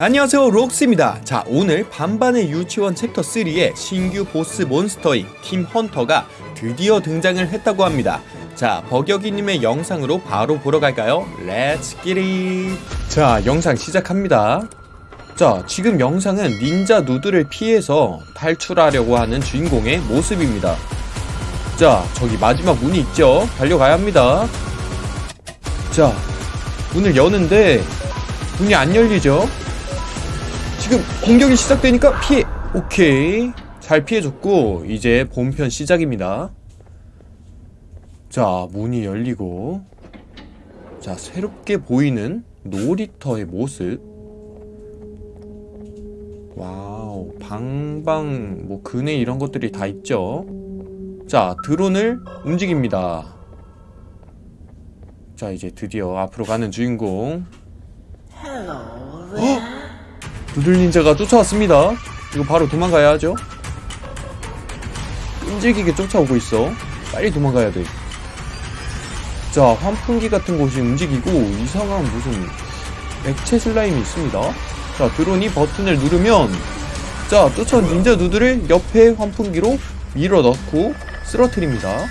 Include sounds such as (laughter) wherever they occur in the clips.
안녕하세요 록스입니다. 자 오늘 반반의 유치원 챕터 3의 신규 보스 몬스터인 팀 헌터가 드디어 등장을 했다고 합니다. 자 버격이님의 영상으로 바로 보러 갈까요? Let's get it 자 영상 시작합니다. 자 지금 영상은 닌자 누드를 피해서 탈출하려고 하는 주인공의 모습입니다. 자 저기 마지막 문이 있죠? 달려가야 합니다. 자 문을 여는데 문이 안 열리죠 지금 공격이 시작되니까 피해 오케이. 잘 피해줬고 이제 본편 시작입니다. 자 문이 열리고. 자 새롭게 보이는 놀이터의 모습. 와우 방방 뭐 그네 이런 것들이 다 있죠? 자 드론을 움직입니다. 자 이제 드디어 앞으로 가는 주인공. 헉! 두들 닌자가 쫓아왔습니다. 이거 바로 도망가야 하죠. 끈질기게 쫓아오고 있어. 빨리 도망가야 돼. 자, 환풍기 같은 곳이 움직이고 이상한 무슨 액체 슬라임이 있습니다. 자, 드론이 버튼을 누르면 자, 쫓아온 닌자 누드를 옆에 환풍기로 밀어 넣고 쓰러뜨립니다.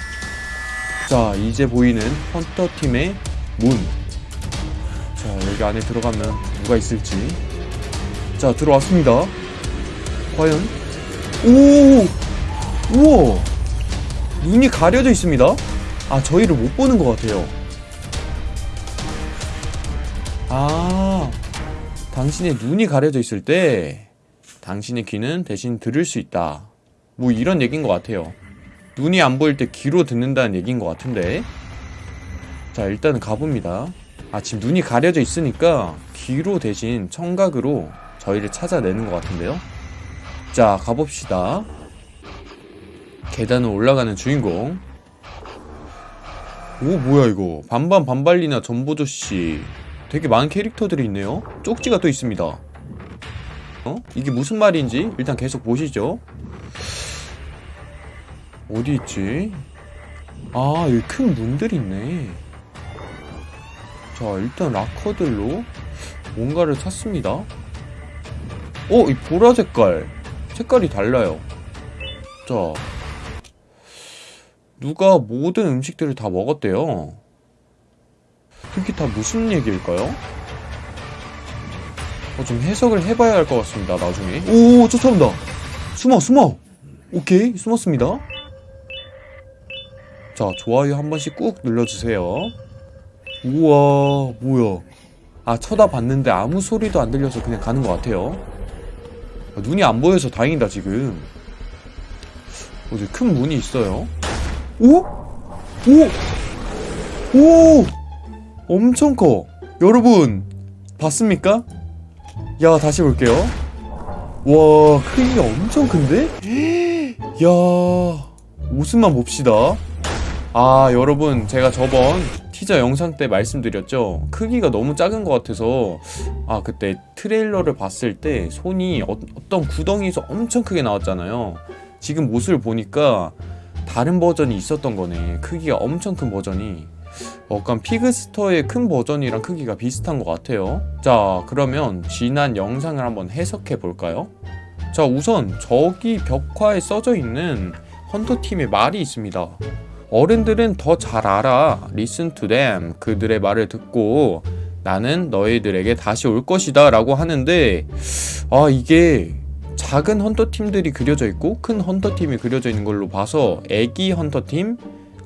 자, 이제 보이는 헌터팀의 문. 자, 여기 안에 들어가면 누가 있을지 자 들어왔습니다. 과연? 오! 우와! 눈이 가려져 있습니다. 아 저희를 못 보는 것 같아요. 아 당신의 눈이 가려져 있을 때 당신의 귀는 대신 들을 수 있다. 뭐 이런 얘기인 것 같아요. 눈이 안 보일 때 귀로 듣는다는 얘기인 것 같은데. 자 일단은 가봅니다. 아 지금 눈이 가려져 있으니까 귀로 대신 청각으로 저희를 찾아내는 것 같은데요? 자 가봅시다. 계단을 올라가는 주인공. 오 뭐야 이거. 반반 반발리나 전보조씨. 되게 많은 캐릭터들이 있네요. 쪽지가 또 있습니다. 어? 이게 무슨 말인지 일단 계속 보시죠. 어디 있지? 아 여기 큰 문들이 있네. 자 일단 락커들로 뭔가를 찾습니다 어, 이 보라 색깔. 색깔이 달라요. 자. 누가 모든 음식들을 다 먹었대요. 그게 다 무슨 얘기일까요? 어, 좀 해석을 해봐야 할 것 같습니다, 나중에. 오, 쫓아온다! 숨어, 숨어! 오케이, 숨었습니다. 자, 좋아요 한 번씩 꾹 눌러주세요. 우와, 뭐야. 아, 쳐다봤는데 아무 소리도 안 들려서 그냥 가는 것 같아요. 아, 눈이 안 보여서 다행이다 지금 어디 큰 문이 있어요 오? 오! 오! 엄청 커 여러분 봤습니까? 야 다시 볼게요 와 크기가 엄청 큰데? (gasps) 야 모습만 봅시다 아 여러분 제가 저번 티저 영상 때 말씀드렸죠? 크기가 너무 작은 것 같아서. 아 그때 트레일러를 봤을 때 손이 어, 떤 구덩이에서 엄청 크게 나왔잖아요. 지금 모습을 보니까 다른 버전이 있었던 거네. 크기가 엄청 큰 버전이. 약간 피그스터의 큰 버전이랑 크기가 비슷한 것 같아요. 자 그러면 지난 영상을 한번 해석해 볼까요? 자 우선 저기 벽화에 써져 있는 헌터팀의 말이 있습니다 어른들은 더 잘 알아. Listen to them. 그들의 말을 듣고 나는 너희들에게 다시 올 것이다 라고 하는데 아 이게 작은 헌터팀들이 그려져 있고 큰 헌터팀이 그려져 있는 걸로 봐서 애기 헌터팀,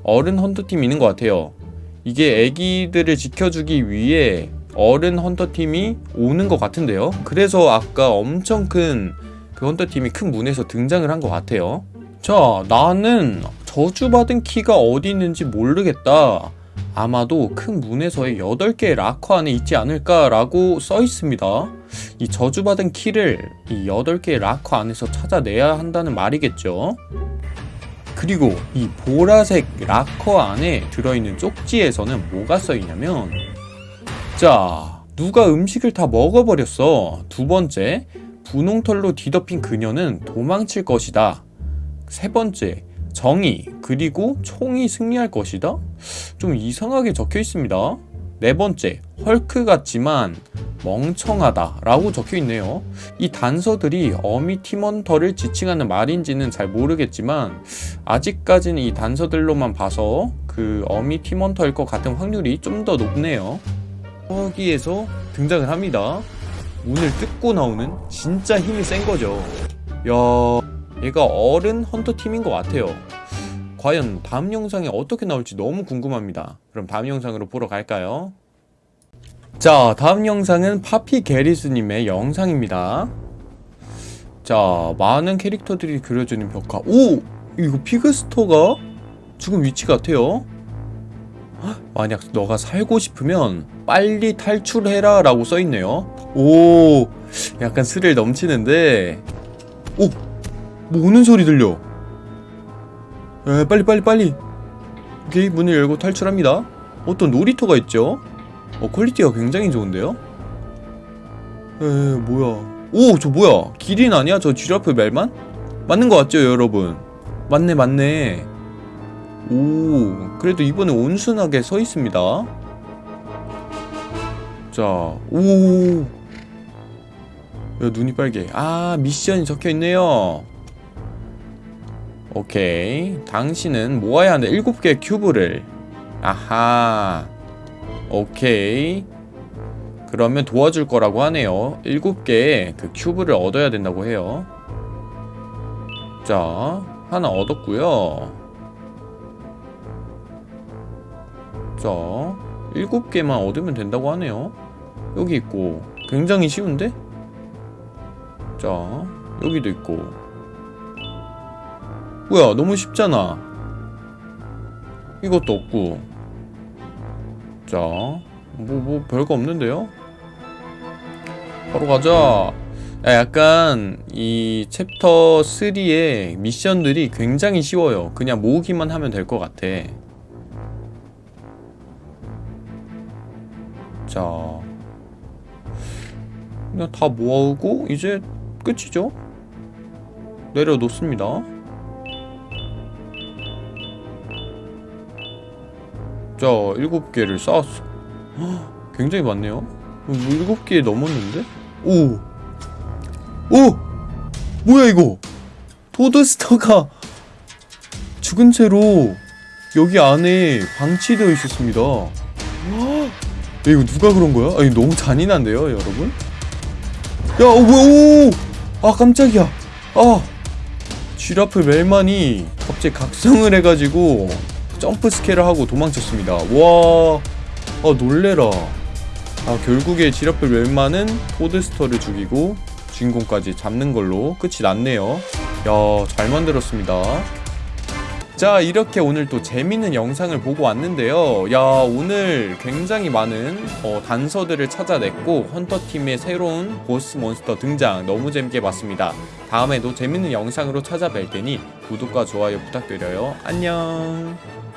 어른 헌터팀이 있는 것 같아요. 이게 애기들을 지켜주기 위해 어른 헌터팀이 오는 것 같은데요. 그래서 아까 엄청 큰 그 헌터팀이 큰 문에서 등장을 한 것 같아요. 자 나는 저주받은 키가 어디 있는지 모르겠다. 아마도 큰 문에서의 8개의 락커 안에 있지 않을까 라고 써 있습니다. 이 저주받은 키를 이 8개의 락커 안에서 찾아내야 한다는 말이겠죠. 그리고 이 보라색 락커 안에 들어있는 쪽지에서는 뭐가 써있냐면 자 누가 음식을 다 먹어버렸어. 두 번째 분홍털로 뒤덮인 그녀는 도망칠 것이다. 세 번째 정의 그리고 총이 승리할 것이다? 좀 이상하게 적혀 있습니다. 네 번째, 헐크 같지만 멍청하다 라고 적혀 있네요. 이 단서들이 어미 팀원터를 지칭하는 말인지는 잘 모르겠지만 아직까지는 이 단서들로만 봐서 그 어미 팀원터일 것 같은 확률이 좀 더 높네요. 거기에서 등장을 합니다. 문을 뜯고 나오는 진짜 힘이 센 거죠. 야, 얘가 어른 헌터 팀인 것 같아요. 과연 다음 영상에 어떻게 나올지 너무 궁금합니다. 그럼 다음 영상으로 보러 갈까요? 자, 다음 영상은 파피 게리스님의 영상입니다. 자, 많은 캐릭터들이 그려져 있는 벽화. 오! 이거 피그스토가 죽은 위치 같아요. 헉, 만약 너가 살고 싶으면 빨리 탈출해라 라고 써있네요. 오! 약간 스릴 넘치는데. 오! 뭐 오는 소리 들려. 에, 빨리 빨리 빨리. 오케이, 문을 열고 탈출합니다. 어떤 놀이터가 있죠? 어, quality가 굉장히 좋은데요? 에, 뭐야. 오, 저 뭐야. 기린 아니야? 저 giraffe 멜만? 맞는 거 같죠, 여러분? 맞네, 맞네. 오, 그래도 이번에 온순하게 서 있습니다. 자, 오. 야, 눈이 빨개. 아, 미션이 적혀 있네요. 오케이. 당신은 모아야 하는 7개의 큐브를. 아하. 오케이. 그러면 도와줄 거라고 하네요. 7개의 그 큐브를 얻어야 된다고 해요. 자, 하나 얻었고요. 자, 7개만 얻으면 된다고 하네요. 여기 있고. 굉장히 쉬운데? 자, 여기도 있고. 뭐야, 너무 쉽잖아. 이것도 없고. 자, 뭐, 뭐, 별거 없는데요? 바로 가자. 야, 약간, 이 챕터 3의 미션들이 굉장히 쉬워요. 그냥 모으기만 하면 될 것 같아. 자. 그냥 다 모으고, 이제 끝이죠? 내려놓습니다. 자, 7개를 쌓았어. 헉, (gasps) 굉장히 많네요. 뭐 7개 넘었는데? 오! 오! 뭐야, 이거? 토드스터가 죽은 채로 여기 안에 방치되어 있었습니다. 헉, (gasps) 야, 이거 누가 그런 거야? 아니, 너무 잔인한데요, 여러분? 야, 어, 뭐야, 오! 아, 깜짝이야. 아! giraffe 멜만이 갑자기 각성을 해가지고 jump scare를 하고 도망쳤습니다. 와, 아 놀래라. 아 결국에 giraffe 멜만은 포드스터를 죽이고 주인공까지 잡는 걸로 끝이 났네요. 야, 잘 만들었습니다. 자, 이렇게 오늘 또 재밌는 영상을 보고 왔는데요. 야, 오늘 굉장히 많은 어, 단서들을 찾아냈고 헌터팀의 새로운 보스 몬스터 등장 너무 재밌게 봤습니다. 다음에도 재밌는 영상으로 찾아뵐 테니 구독과 좋아요 부탁드려요. 안녕.